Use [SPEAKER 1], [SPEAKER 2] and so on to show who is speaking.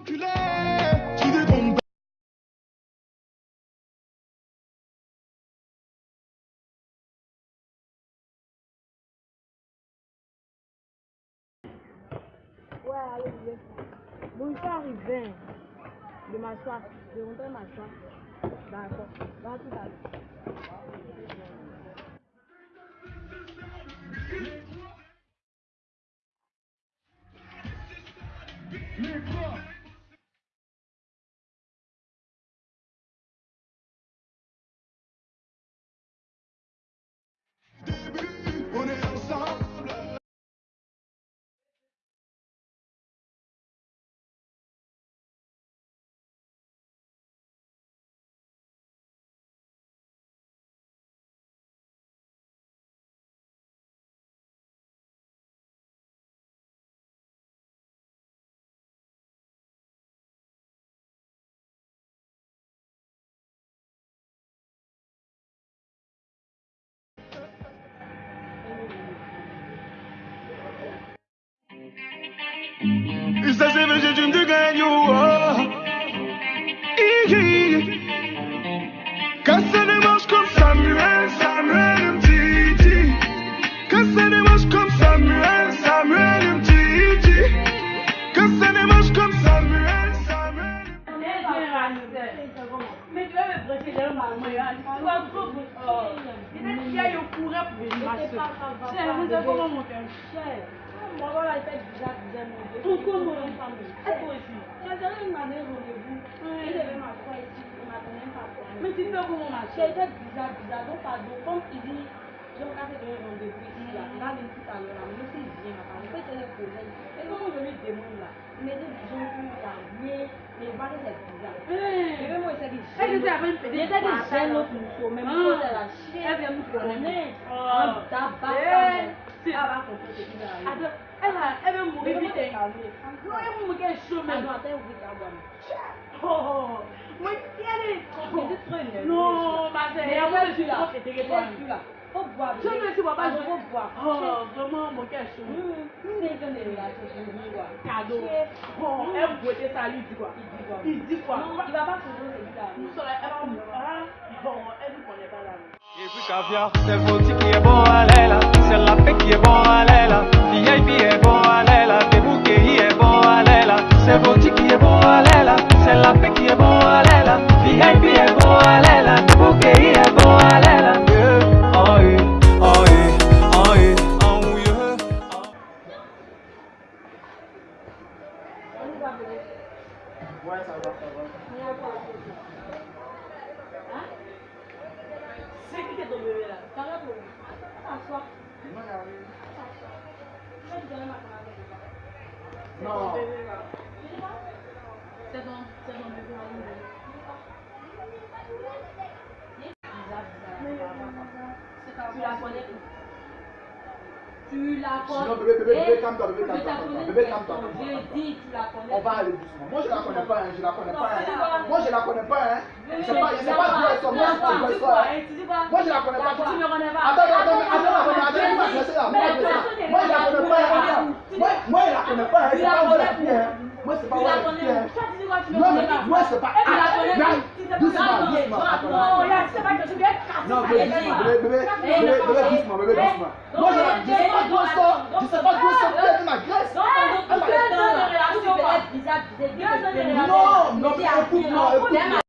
[SPEAKER 1] Ouais, allez, je vais. Bon, je suis arrivé. De m'asseoir. De rentrer m'asseoir. D'accord. Tout à l'heure.
[SPEAKER 2] Une de gagne. Quand ça démarche comme Samuel, Samuel me dit, dit. Quand ça démarche comme Samuel, Samuel me dit, dit. Quand ça démarche comme Samuel, Samuel.
[SPEAKER 1] Mais tu vas me presser derrière ma main. Tu vas trop. Il y a eu courant pour venir m'asseoir. C'est vous avez comment mon cœur Moi, voilà, il fait bizarre, bizarre, mon Aussi
[SPEAKER 3] J'ai donné une année rendez-vous. Il m'asseoir ici. Il m'a donné un papier.
[SPEAKER 1] Mais tu fais comment ma
[SPEAKER 3] J'ai été bizarre, bizarre. Donc, pardon. Comme il dit, j'ai encore fait donner rendez-vous ici. Là. Il va venir tout à l'heure. Mais vient, ma parole. Peut-être c'est le problème. Et comment je lui demande là Il me dit, j'ai plus janvier. Mais il c'est bizarre. Et même moi, il s'est dit,
[SPEAKER 1] Elle était avec une
[SPEAKER 3] il était dit, j'ai
[SPEAKER 1] patate.
[SPEAKER 3] notre mousseau. Même
[SPEAKER 1] Ah.
[SPEAKER 3] chose, elle a chié.
[SPEAKER 1] Elle vient nous connaître.
[SPEAKER 3] Un tabac.
[SPEAKER 1] sin
[SPEAKER 3] ada
[SPEAKER 1] ɛna
[SPEAKER 3] ɛbɛ mu bibi tɛ n'oye
[SPEAKER 1] mu kɛ so mɛ
[SPEAKER 3] hɔhɔ mo tiɛ de
[SPEAKER 1] no ma
[SPEAKER 3] sɛ ɛyà
[SPEAKER 1] mo bɛ si la
[SPEAKER 3] so
[SPEAKER 1] mi
[SPEAKER 3] si baba so
[SPEAKER 1] hɔ vraiment
[SPEAKER 3] mo
[SPEAKER 1] kɛ so kado.
[SPEAKER 3] Hɔ ɛbu ɛtɛ sa ali di kuwa
[SPEAKER 1] i di kuwa n sɔrɔ ɛbɛ mu hɔ ɛbi kɔn ɛbɛ la mi.
[SPEAKER 4] Et puis caviar, c'est c'est la VIP la VIP.
[SPEAKER 2] Non.
[SPEAKER 3] C'est ton, c'est. Bizarre, bizarre. C'est ta Tu la connais Tu la connais
[SPEAKER 2] Non, bébé, bébé,
[SPEAKER 3] Eh, je tu la connais.
[SPEAKER 2] On va aller doucement. Moi, je la connais pas, hein. Je la connais pas, hein. Moi, je la connais pas, hein. Je sais pas, je sais pas d'où elle sort. Moi, je sais pas.
[SPEAKER 3] hein,
[SPEAKER 2] Moi, je la connais pas. Attends, attends, attends, attends, attends, je vais je vais. Moi, je la connais pas, hein. Attends. Moi, moi, je connais pas. C'est pas hein. Moi, c'est pas
[SPEAKER 3] Tu
[SPEAKER 2] est, hein.
[SPEAKER 3] Tu Tu
[SPEAKER 2] Non, mais
[SPEAKER 3] pas
[SPEAKER 2] moi, c'est pas.
[SPEAKER 3] Tu pas Tu pas que-. Non, non, tu sais pas que
[SPEAKER 2] Non, bébé, bébé, bébé,
[SPEAKER 3] Eh, non, eh,
[SPEAKER 2] doucement, bébé, doucement.
[SPEAKER 3] donc,
[SPEAKER 2] Moi, je la-
[SPEAKER 3] eh,
[SPEAKER 2] sais pas d'où sort, je sais pas d'où sort, peut-être ma graisse. Non, non, mais écoute-moi, écoute-moi.